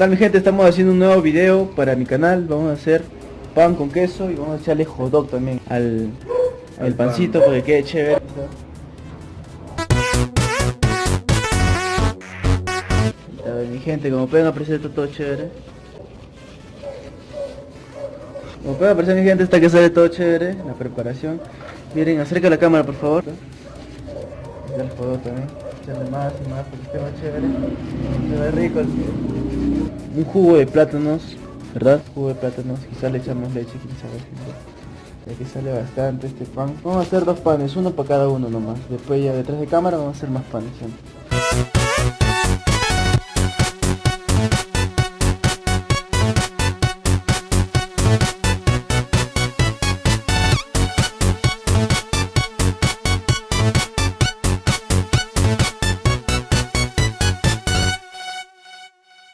tal mi gente? Estamos haciendo un nuevo video para mi canal. Vamos a hacer pan con queso y vamos a echarle hot dog también al, al pan. pancito para que quede chévere. A ver, mi gente, como pueden apreciar está todo chévere. Como pueden apreciar mi gente, está que sale todo chévere, la preparación. Miren, acerca la cámara por favor. El hot dog también. Echarle más y más porque más chévere. Se ve rico. el- Un jugo de plátanos, ¿verdad? Jugo de plátanos, quizás le echamos leche, sabe. Ya que sale bastante este pan. Vamos a hacer dos panes, uno para cada uno nomás. Después ya detrás de cámara vamos a hacer más panes. ¿sí?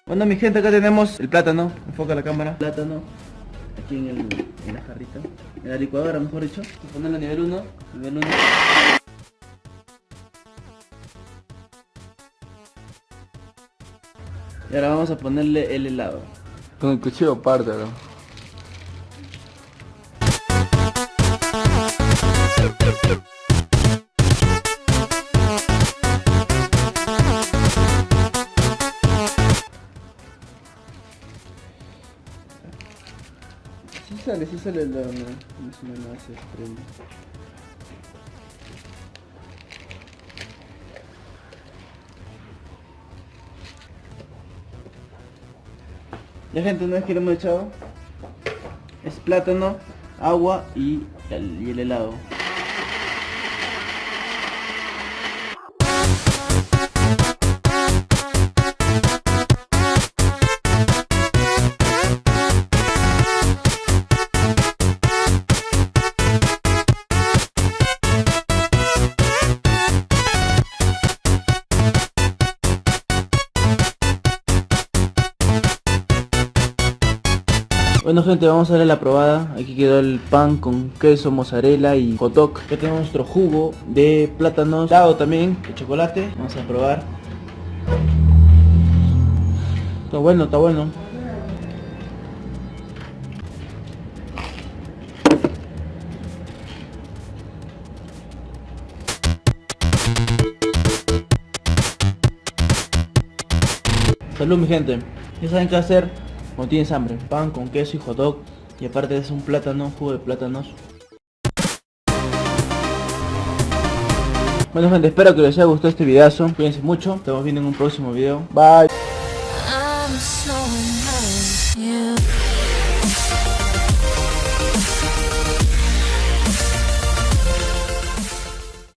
Bueno mi gente acá tenemos el plátano, enfoca la cámara. Plátano, aquí en, el, en la jarrita, en la licuadora mejor dicho. Vamos a ponerlo a nivel 1, nivel 1. Y ahora vamos a ponerle el helado. Con el cuchillo pártelo. Sí sale, sí sale el helado, no, no es una masa extrema. Ya gente, una vez que lo hemos echado, es plátano, agua y y el helado. Bueno gente, vamos a darle la probada. Aquí quedó el pan con queso, mozzarella y hot. Ya tenemos nuestro jugo de plátanos, helado también, de chocolate. Vamos a probar. Está bueno, está bueno. Salud mi gente. Ya saben qué hacer cuando tienes hambre. Pan con queso y hot dog. Y aparte es un plátano, jugo de plátanos. Bueno gente, espero que les haya gustado este videazo. Cuídense mucho. Estamos viendo en un próximo video. Bye.